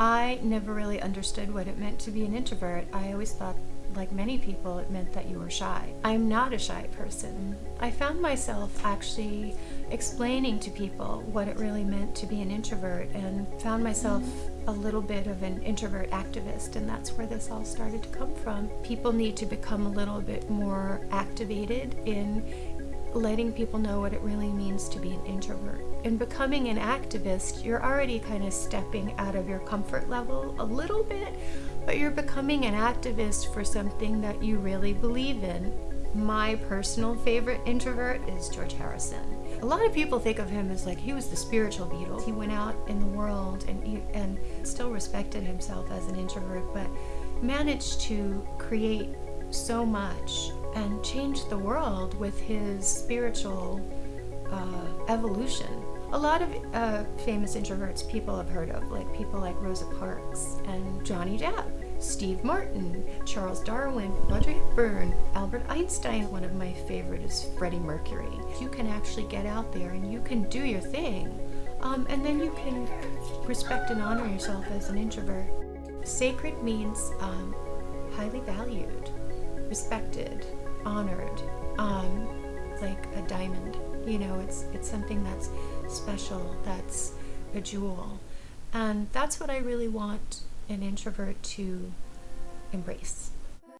I never really understood what it meant to be an introvert. I always thought, like many people, it meant that you were shy. I'm not a shy person. I found myself actually explaining to people what it really meant to be an introvert and found myself a little bit of an introvert activist, and that's where this all started to come from. People need to become a little bit more activated in letting people know what it really means to be an introvert. In becoming an activist, you're already kind of stepping out of your comfort level a little bit, but you're becoming an activist for something that you really believe in. My personal favorite introvert is George Harrison. A lot of people think of him as like he was the spiritual Beatle. He went out in the world and and still respected himself as an introvert, but managed to create so much and changed the world with his spiritual uh, evolution. A lot of uh, famous introverts people have heard of, like people like Rosa Parks and Johnny Depp, Steve Martin, Charles Darwin, Audrey Hepburn, Albert Einstein. One of my favorite is Freddie Mercury. You can actually get out there and you can do your thing, um, and then you can respect and honor yourself as an introvert. Sacred means um, highly valued, respected, honored, um, like a diamond. You know, it's it's something that's special, that's a jewel. And that's what I really want an introvert to embrace.